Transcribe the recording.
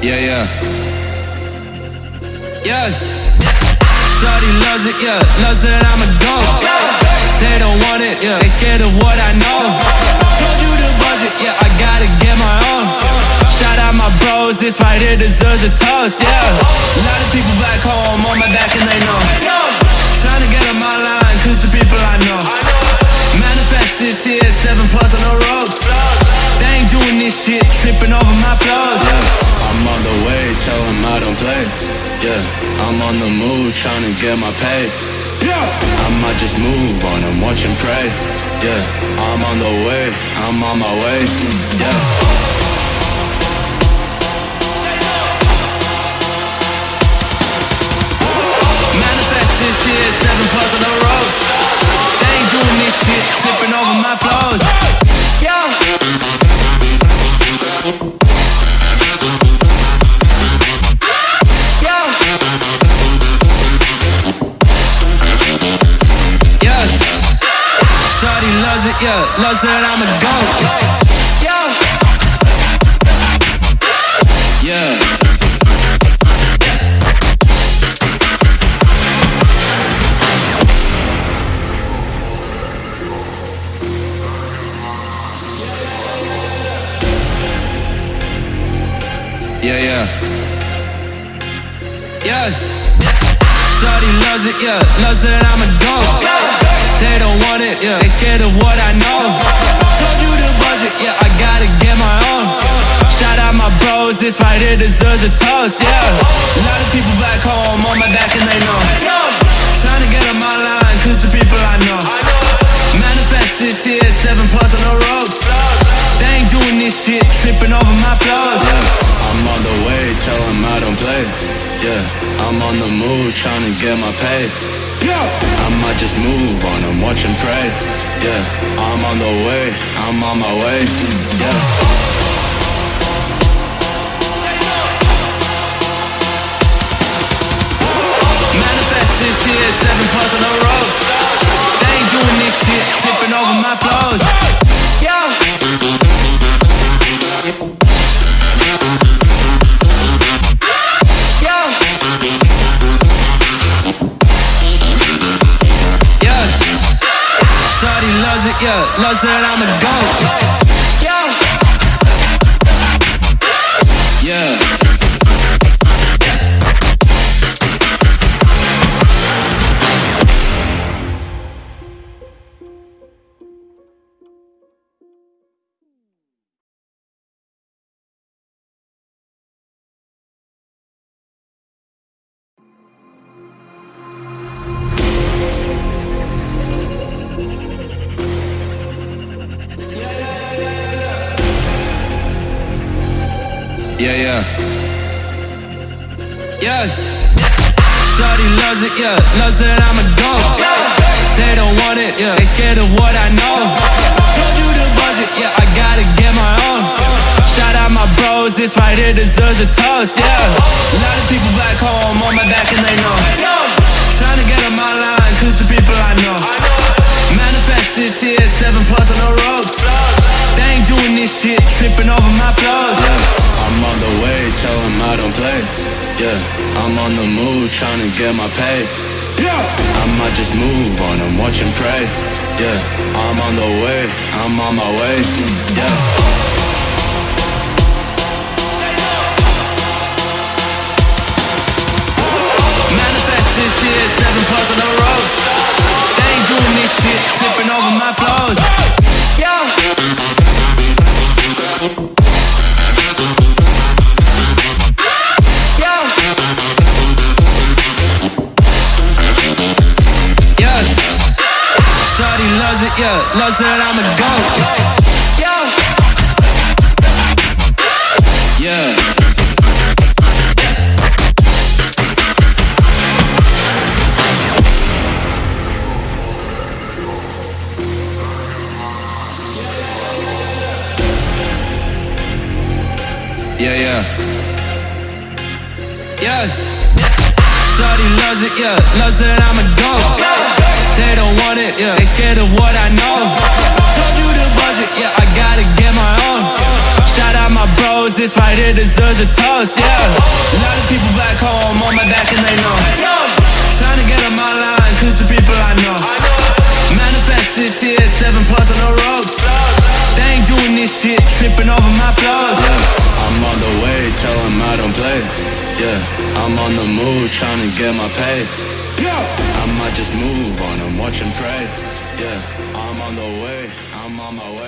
Yeah, yeah. Yeah. Shorty loves it, yeah. Loves that I'm a go. They don't want it, yeah. They scared of what I know. Told you the budget, yeah. I gotta get my own. Shout out my bros, this right here deserves a toast, yeah. A lot of people back home on my back and they know. Don't play. Yeah, I'm on the move, trying to get my pay. Yeah, I might just move on and watch and pray. Yeah, I'm on the way, I'm on my way. Yeah. Yeah. Loves that I'm a goat. Yeah. Yeah. Yeah, yeah. Yeah. Shorty loves it, yeah. Loves that I'm a go. They don't want it, yeah. They scared of what I know. Told you the budget, yeah. I gotta get my own. Shout out my bros, this right here deserves a toast, yeah. A lot of people back home on my back and they know. Trying to get on my line, cause the people I know. Manifest this here, seven plus on the ropes. They ain't doing this shit, tripping over my flows. Yeah. I'm on the way, tell them I don't play. Yeah, I'm on the move, trying to get my pay. Yeah. I might just move on watch and pray. Yeah, I'm on the way, I'm on my way. Yeah. Manifest this here, seven plus on the ropes. They ain't doing this shit, tripping over my flows. Shorty loves it, yeah. Loves that I'm a goat. Yeah. Yeah. Yeah, yeah. Yeah. Shorty loves it, yeah. Loves that I'm a go. They don't want it, yeah. They scared of what I know. Told you the budget, yeah. I gotta get my own. Shout out my bros, this right here deserves a toast, yeah. A lot of people back home on my back and they know. Trying to get on my line, cause the people I know. Manifest this here, seven plus on the ropes. They ain't doing this shit, tripping over my flows. Yeah. I'm on the way, tell them I don't play. Yeah, I'm on the move, trying to get my pay. Yeah, I might just move on and watch and pray. Yeah, I'm on the way, I'm on my way. Yeah. It, that I'm a goat. Yeah. Yeah. Yeah, yeah. Yeah. Shorty loves it, yeah. Loves that I'm a go. They don't want it, yeah. They scared of what I know. Told you the budget, yeah. I gotta get my own. Shout out my bros, this right here deserves a toast, yeah. A lot of people back home on my back and they know. Trying to get on my line, cause the people I know. Manifest this year, seven plus on the ropes. They ain't doing this shit, tripping over my flows. Yeah. I'm on the way, tell them I don't play. Yeah, I'm on the move, trying to get my pay. I just move on and watch and pray. Yeah, I'm on the way, I'm on my way.